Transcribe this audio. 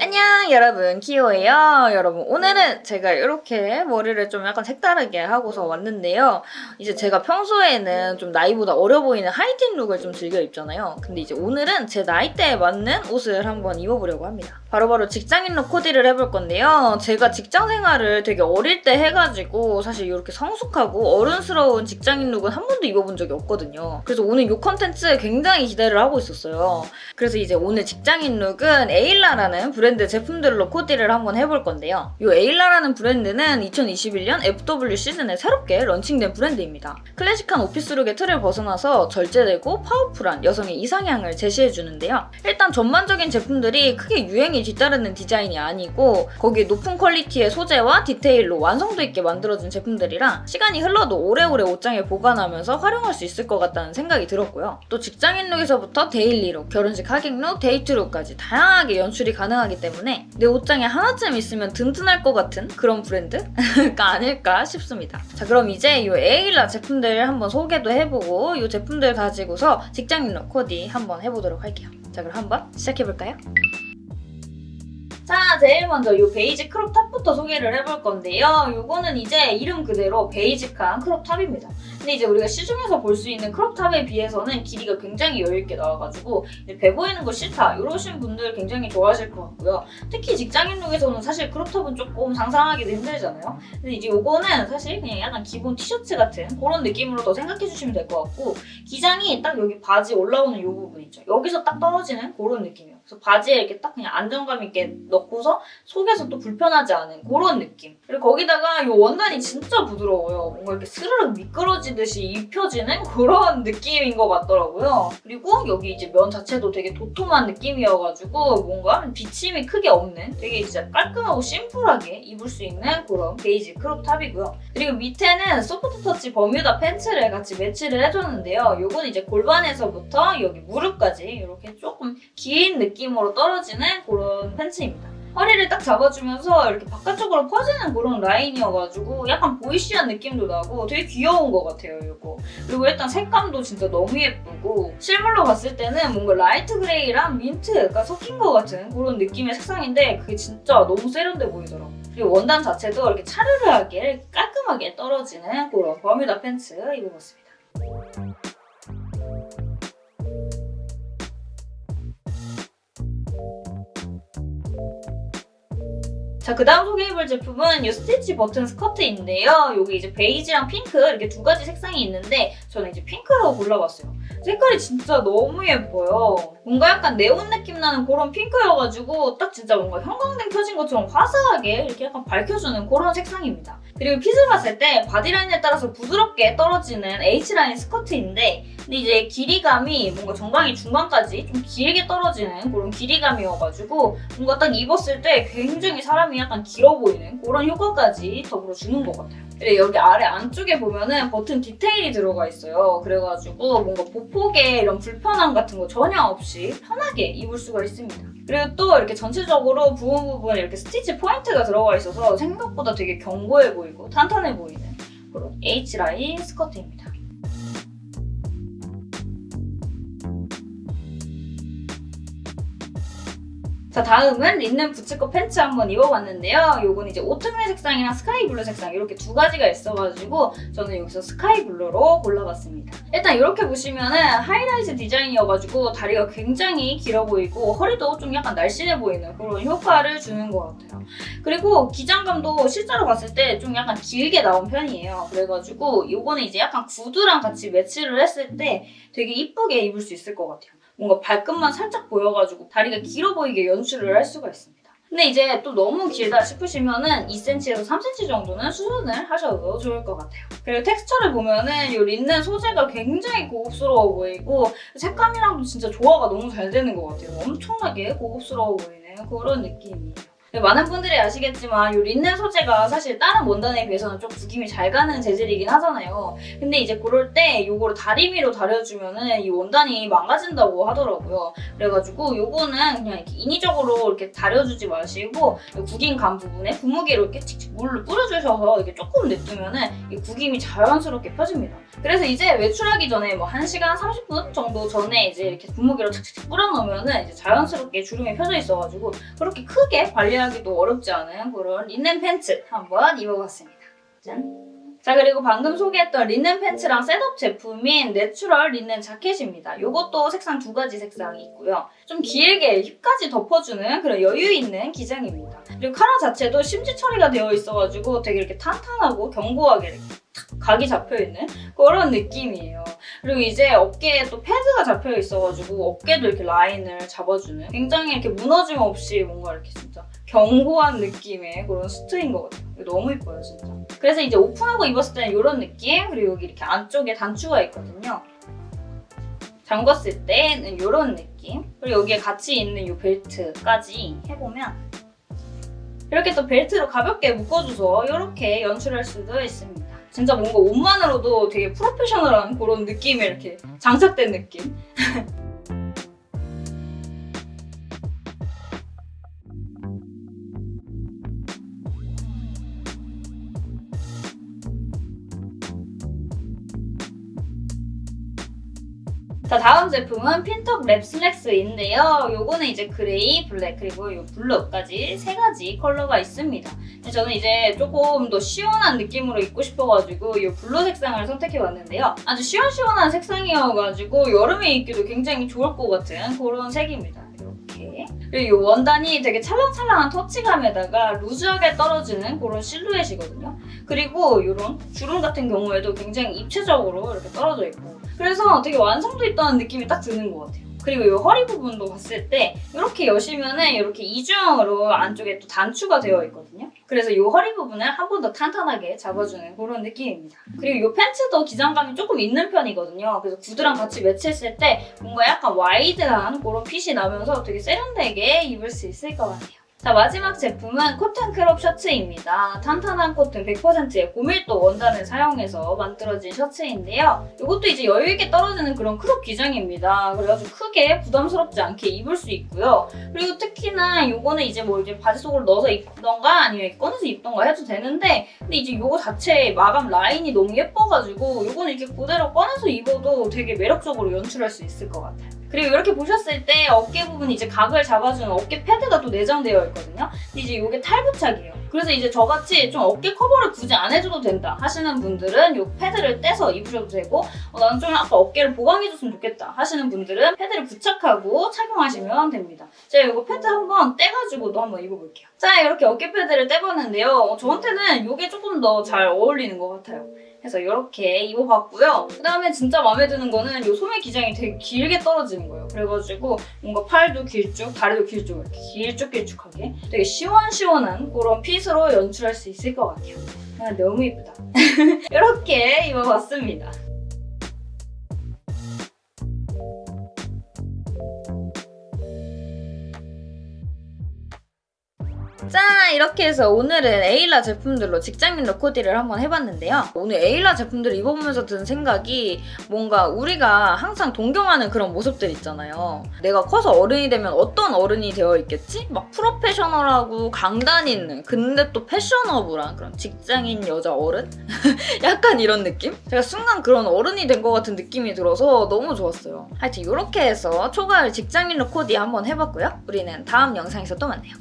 안녕 여러분. 키오예요. 여러분 오늘은 제가 이렇게 머리를 좀 약간 색다르게 하고서 왔는데요. 이제 제가 평소에는 좀 나이보다 어려 보이는 하이틴 look을 좀 즐겨 입잖아요. 근데 이제 오늘은 제 나이대에 맞는 옷을 한번 입어보려고 합니다 바로 바로 직장인 look 코디를 해볼 건데요 제가 직장 생활을 되게 어릴 때 해가지고 사실 이렇게 성숙하고 어른스러운 직장인 look은 한 번도 입어본 적이 없거든요 그래서 오늘 이 컨텐츠 굉장히 기대를 하고 있었어요 그래서 이제 오늘 직장인 look은 에일라라는 브랜드 제품들로 코디를 한번 해볼 건데요. 이 에일라라는 브랜드는 2021년 FW 시즌에 새롭게 launching된 브랜드입니다. 클래식한 office look의 틀을 벗어나서 절제되고 powerful한 여성의 이상향을 제시해주는데요. 일단 전반적인 제품들이 크게 유행이 뒤따르는 디자인이 아니고 거기에 높은 quality의 소재와 디테일로 완성도 있게 만들어진 제품들이라 시간이 흘러도 오래오래 옷장에 보관하면서 활용할 수 있을 것 같다는 생각이 들었고요. 또 직장인 look에서부터 daily look, 결혼식 하객 look, 데이트 look까지 다양하게 연출이 가능하기 때문에 내 옷장에 하나쯤 있으면 든든할 것 같은 그런 브랜드가 아닐까 싶습니다. 자 그럼 이제 이 에일라 제품들 한번 소개도 해보고 이 제품들 가지고서 직장인 look 코디 한번 해보도록 할게요. 자 그럼 한번 시작해볼까요? 자, 제일 먼저 이 basic crop top부터 소개를 해볼 건데요. 이거는 이제 이름 그대로 basic한 crop top입니다. 근데 이제 우리가 시중에서 볼 수 있는 crop top에 비해서는 길이가 굉장히 여유있게 나와가지고 배 보이는 거 싫다 이러신 분들 굉장히 좋아하실 것 같고요. 특히 직장인 look에서는 사실 crop top은 조금 상상하기도 힘들잖아요. 근데 이제 이거는 사실 그냥 약간 기본 티셔츠 같은 그런 느낌으로 더 생각해주시면 될 것 같고 기장이 딱 여기 바지 올라오는 이 부분 있죠. 여기서 딱 떨어지는 그런 느낌이에요. 그래서 바지에 이렇게 딱 그냥 안정감 있게 넣고서 속에서 또 불편하지 않은 그런 느낌. 그리고 거기다가 이 원단이 진짜 부드러워요. 뭔가 이렇게 스르륵 미끄러지듯이 입혀지는 그런 느낌인 것 같더라고요. 그리고 여기 이제 면 자체도 되게 도톰한 느낌이어가지고 뭔가 비침이 크게 없는 되게 진짜 깔끔하고 심플하게 입을 수 있는 그런 basic crop top이고요. 그리고 밑에는 soft touch Bermuda pants를 같이 매치를 해줬는데요. 이건 이제 골반에서부터 여기 무릎까지 이렇게 조금 긴 느낌 으로 떨어지는 그런 팬츠입니다. 허리를 딱 잡아주면서 이렇게 바깥쪽으로 퍼지는 그런 라인이어가지고 약간 보이시한 느낌도 나고 되게 귀여운 것 같아요, 이거. 그리고 일단 색감도 진짜 너무 예쁘고 실물로 봤을 때는 뭔가 light gray랑 민트가 섞인 것 같은 그런 느낌의 색상인데 그게 진짜 너무 세련돼 보이더라고요. 그리고 원단 자체도 이렇게 차르르하게 깔끔하게 떨어지는 그런 Bermuda pants 입어봤습니다. 자, 그 다음 소개해볼 제품은 이 스티치 버튼 스커트인데요. 여기 이제 베이지랑 핑크 이렇게 두 가지 색상이 있는데 저는 이제 핑크로 골라봤어요. 색깔이 진짜 너무 예뻐요. 뭔가 약간 네온 느낌 나는 그런 핑크여가지고 딱 진짜 뭔가 형광등 켜진 것처럼 화사하게 이렇게 약간 밝혀주는 그런 색상입니다. 그리고 fit을 봤을 때 body line에 따라서 부드럽게 떨어지는 H line 스커트인데 근데 이제 길이감이 뭔가 정강이 중간까지 좀 길게 떨어지는 그런 길이감이어가지고 뭔가 딱 입었을 때 굉장히 사람이 약간 길어 보이는 그런 효과까지 더불어 주는 것 같아요. 그리고 여기 아래 안쪽에 보면은 버튼 디테일이 들어가 있어요. 그래가지고 뭔가 보폭에 이런 불편함 같은 거 전혀 없이 편하게 입을 수가 있습니다. 그리고 또 이렇게 전체적으로 부분 부분에 이렇게 스티치 포인트가 들어가 있어서 생각보다 되게 견고해 보이고 탄탄해 보이는 그런 H라인 스커트입니다. 자 다음은 린넨 부츠컷 팬츠 한번 입어봤는데요. 요건 이제 오트밀 색상이랑 스카이 블루 색상 이렇게 두 가지가 있어가지고 저는 여기서 스카이 블루로 골라봤습니다. 일단 이렇게 보시면은 하이웨이스트 디자인이어가지고 다리가 굉장히 길어 보이고 허리도 좀 약간 날씬해 보이는 그런 효과를 주는 것 같아요. 그리고 기장감도 실제로 봤을 때 좀 약간 길게 나온 편이에요. 그래가지고 요거는 이제 약간 구두랑 같이 매치를 했을 때 되게 이쁘게 입을 수 있을 것 같아요. 뭔가 발끝만 살짝 보여가지고 다리가 길어 보이게 연출을 할 수가 있습니다. 근데 이제 또 너무 길다 싶으시면은 2cm에서 3cm 정도는 수선을 하셔도 좋을 것 같아요. 그리고 텍스처를 보면은 이 린넨 소재가 굉장히 고급스러워 보이고 색감이랑도 진짜 조화가 너무 잘 되는 것 같아요. 엄청나게 고급스러워 보이는 그런 느낌이에요. 많은 분들이 아시겠지만 이 린넨 소재가 사실 다른 원단에 비해서는 좀 구김이 잘 가는 재질이긴 하잖아요. 근데 이제 그럴 때 이거를 다리미로 다려주면은 이 원단이 망가진다고 하더라고요. 그래가지고 요거는 그냥 이렇게 인위적으로 이렇게 다려주지 마시고 이 구김 간 부분에 분무기로 이렇게 칙칙 물로 뿌려주셔서 이렇게 조금 냅두면은 이 구김이 자연스럽게 펴집니다. 그래서 이제 외출하기 전에 뭐 1시간 30분 정도 전에 이제 이렇게 분무기로 착착착 뿌려놓으면은 이제 자연스럽게 주름이 펴져 있어가지고 그렇게 크게 관리하 기도 어렵지 않은 그런 린넨 팬츠 한번 입어봤습니다. 짠! 자 그리고 방금 소개했던 린넨 팬츠랑 셋업 제품인 내추럴 린넨 자켓입니다. 이것도 색상 두 가지 색상이 있고요. 좀 길게 힙까지 덮어주는 그런 여유 있는 기장입니다. 그리고 카라 자체도 심지 처리가 되어 있어가지고 되게 이렇게 탄탄하고 견고하게 이렇게 탁 각이 잡혀있는 그런 느낌이에요. 그리고 이제 어깨에 또 패드가 잡혀 있어가지고 어깨도 이렇게 라인을 잡아주는 굉장히 이렇게 무너짐 없이 뭔가 이렇게 진짜 견고한 느낌의 그런 수트인 것 같아요. 너무 예뻐요, 진짜. 그래서 이제 오픈하고 입었을 때는 이런 느낌 그리고 여기 이렇게 안쪽에 단추가 있거든요. 잠궜을 때는 이런 느낌 그리고 여기에 같이 있는 이 벨트까지 해보면 이렇게 또 벨트로 가볍게 묶어줘서 이렇게 연출할 수도 있습니다. 진짜 뭔가 옷만으로도 되게 프로페셔널한 그런 느낌이 이렇게 장착된 느낌? 자 다음 제품은 핀턱 랩 슬랙스인데요. 요거는 이제 그레이, 블랙 그리고 요 블루까지 세 가지 컬러가 있습니다. 저는 이제 조금 더 시원한 느낌으로 입고 싶어가지고 이 블루 색상을 선택해봤는데요. 아주 시원시원한 색상이어가지고 여름에 입기도 굉장히 좋을 것 같은 그런 색입니다. 이렇게 그리고 이 원단이 되게 찰랑찰랑한 터치감에다가 루즈하게 떨어지는 그런 실루엣이거든요. 그리고 이런 주름 같은 경우에도 굉장히 입체적으로 이렇게 떨어져 있고 그래서 되게 완성도 있다는 느낌이 딱 드는 것 같아요. 그리고 이 허리 부분도 봤을 때 이렇게 여시면은 이렇게 이중형으로 안쪽에 또 단추가 되어 있거든요. 그래서 이 허리 부분을 한 번 더 탄탄하게 잡아주는 그런 느낌입니다. 그리고 이 팬츠도 기장감이 조금 있는 편이거든요. 그래서 구두랑 같이 매치했을 때 뭔가 약간 와이드한 그런 핏이 나면서 되게 세련되게 입을 수 있을 것 같아요. 자 마지막 제품은 코튼 크롭 셔츠입니다. 탄탄한 코튼 100%의 고밀도 원단을 사용해서 만들어진 셔츠인데요. 이것도 이제 여유있게 떨어지는 그런 크롭 기장입니다. 그래가지고 크게 부담스럽지 않게 입을 수 있고요. 그리고 특히나 이거는 이제 뭐 이제 바지 속으로 넣어서 입던가 아니면 꺼내서 입던가 해도 되는데 근데 이제 이거 자체 마감 라인이 너무 예뻐가지고 이거는 이렇게 그대로 꺼내서 입어도 되게 매력적으로 연출할 수 있을 것 같아요. 그리고 이렇게 보셨을 때 어깨 부분 이제 각을 잡아주는 어깨 패드가 또 내장되어 있거든요. 이제 이게 탈부착이에요. 그래서 이제 저같이 좀 어깨 커버를 굳이 안 해줘도 된다 하시는 분들은 이 패드를 떼서 입으셔도 되고 어, 나는 좀 아까 어깨를 보강해줬으면 좋겠다 하시는 분들은 패드를 부착하고 착용하시면 됩니다. 제가 이거 패드 한번 떼가지고도 한번 입어볼게요. 자 이렇게 어깨 패드를 떼봤는데요. 어, 저한테는 이게 조금 더 잘 어울리는 것 같아요. 그래서 이렇게 입어봤고요. 그 다음에 진짜 마음에 드는 거는 이 소매 기장이 되게 길게 떨어지는 거예요. 그래가지고 뭔가 팔도 길쭉, 다리도 길쭉 이렇게 길쭉길쭉하게 되게 시원시원한 그런 핏 으로 연출할 수 있을 것 같아요. 아, 너무 예쁘다. 이렇게 입어봤습니다. 이렇게 해서 오늘은 에일라 제품들로 직장인룩 코디를 한번 해봤는데요. 오늘 에일라 제품들을 입어보면서 든 생각이 뭔가 우리가 항상 동경하는 그런 모습들 있잖아요. 내가 커서 어른이 되면 어떤 어른이 되어 있겠지? 막 프로페셔널하고 강단 있는 근데 또 패셔너블한 그런 직장인 여자 어른? 약간 이런 느낌? 제가 순간 그런 어른이 된 것 같은 느낌이 들어서 너무 좋았어요. 하여튼 이렇게 해서 초가을 직장인룩 코디 한번 해봤고요. 우리는 다음 영상에서 또 만나요.